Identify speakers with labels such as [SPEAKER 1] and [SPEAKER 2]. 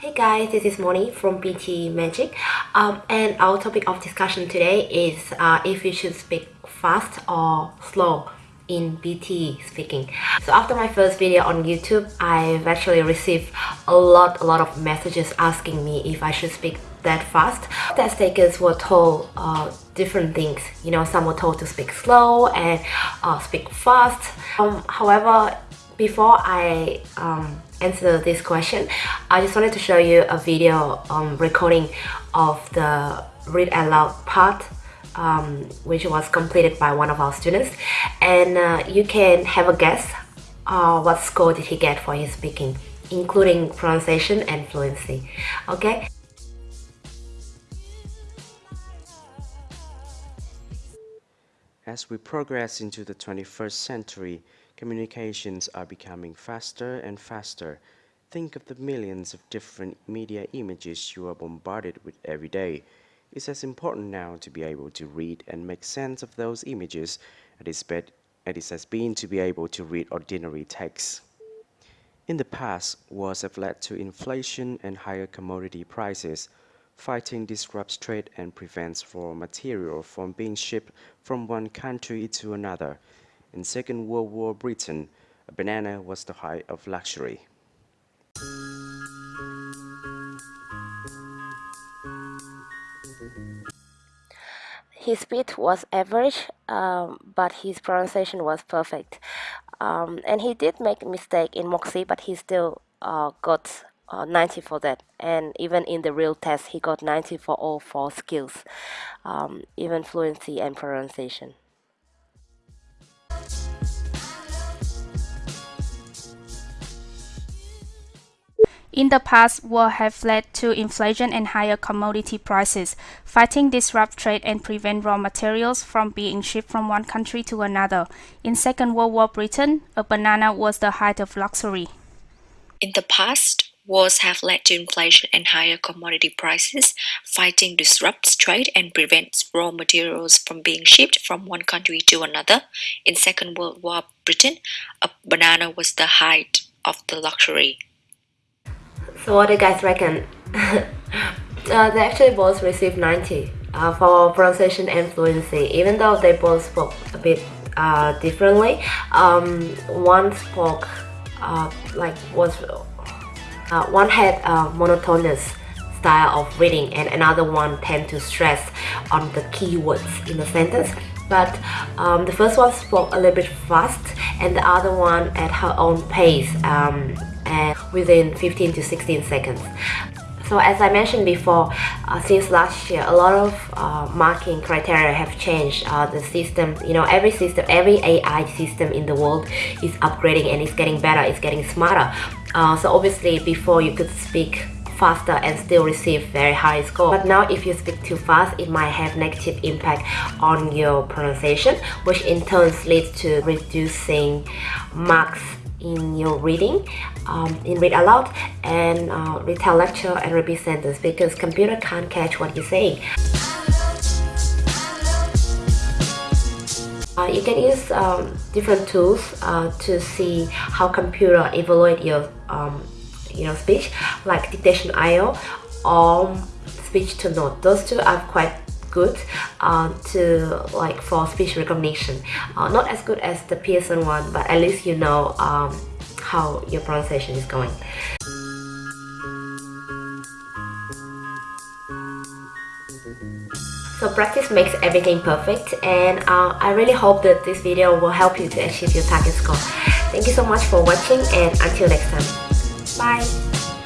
[SPEAKER 1] Hey guys, this is Moni from PTE Magic um, and our topic of discussion today is uh, if you should speak fast or slow in PTE speaking. So after my first video on YouTube, I've actually received a lot, a lot of messages asking me if I should speak that fast. Test takers were told uh, different things. You know, some were told to speak slow and uh, speak fast. Um, however, before I um, answer this question, I just wanted to show you a video um, recording of the read aloud part um, which was completed by one of our students. And uh, you can have a guess uh, what score did he get for his speaking including pronunciation and fluency. Okay?
[SPEAKER 2] As we progress into the 21st century, communications are becoming faster and faster. Think of the millions of different media images you are bombarded with every day. It's as important now to be able to read and make sense of those images as it has been to be able to read ordinary text. In the past, wars have led to inflation and higher commodity prices. Fighting disrupts trade and prevents raw material from being shipped from one country to another. In Second World War Britain, a banana was the height of luxury.
[SPEAKER 1] His speed was average, um, but his pronunciation was perfect. Um, and he did make a mistake in Moxie, but he still uh, got uh, 90 for that and even in the real test he got 90 for all four skills um, even fluency and pronunciation
[SPEAKER 3] in the past war have led to inflation and higher commodity prices. Fighting disrupt trade and prevent raw materials from being shipped from one country to another. In Second World War Britain, a banana was the height of luxury.
[SPEAKER 4] In the past, Wars have led to inflation and higher commodity prices. Fighting disrupts trade and prevents raw materials from being shipped from one country to another. In Second World War Britain, a banana was the height of the luxury.
[SPEAKER 1] So what do you guys reckon? uh, they actually both received 90 uh, for pronunciation and fluency, even though they both spoke a bit uh, differently. Um, one spoke uh, like was uh, one had a monotonous style of reading and another one tend to stress on the keywords in the sentence but um, the first one spoke a little bit fast and the other one at her own pace um, and within 15 to 16 seconds so as I mentioned before, uh, since last year, a lot of uh, marking criteria have changed. Uh, the system, you know, every system, every AI system in the world is upgrading and it's getting better, it's getting smarter. Uh, so obviously before you could speak faster and still receive very high score. But now if you speak too fast, it might have negative impact on your pronunciation, which in turn leads to reducing marks in your reading um, in read aloud and uh, retell lecture and repeat sentence because computer can't catch what you're saying. Uh, you can use um, different tools uh, to see how computer evaluate your um, you know speech like Dictation.io or speech to note. Those two are quite good uh, to like for speech recognition uh, not as good as the Pearson one but at least you know um, how your pronunciation is going So practice makes everything perfect and uh, I really hope that this video will help you to achieve your target score. Thank you so much for watching and until next time. Bye.